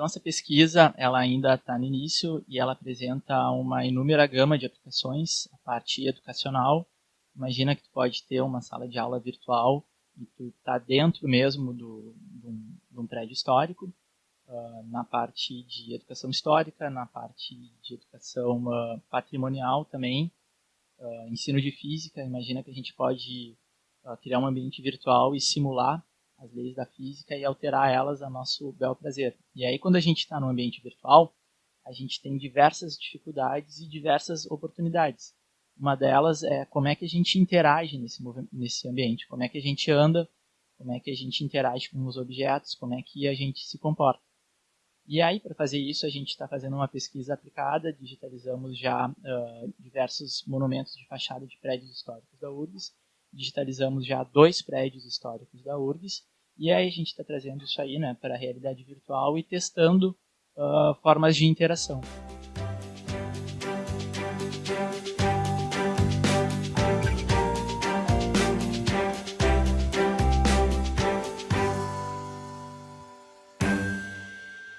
Então essa pesquisa ela ainda está no início e ela apresenta uma inúmera gama de aplicações, a parte educacional. Imagina que tu pode ter uma sala de aula virtual e tu está dentro mesmo do, de, um, prédio histórico, uh, na parte de educação histórica, na parte de educação uh, patrimonial também, uh, ensino de física. Imagina que a gente pode criar um ambiente virtual e simular as leis da física e alterar elas a nosso bel prazer. E aí, quando a gente está no ambiente virtual, a gente tem diversas dificuldades e diversas oportunidades. Uma delas é como é que a gente interage nesse, nesse ambiente, como é que a gente anda, como é que a gente interage com os objetos, como é que a gente se comporta. E aí, para fazer isso, a gente está fazendo uma pesquisa aplicada, digitalizamos já uh, diversos monumentos de fachada de prédios históricos da URGS, digitalizamos já dois prédios históricos da URGS, e aí a gente está trazendo isso aí né, para a realidade virtual e testando uh, formas de interação.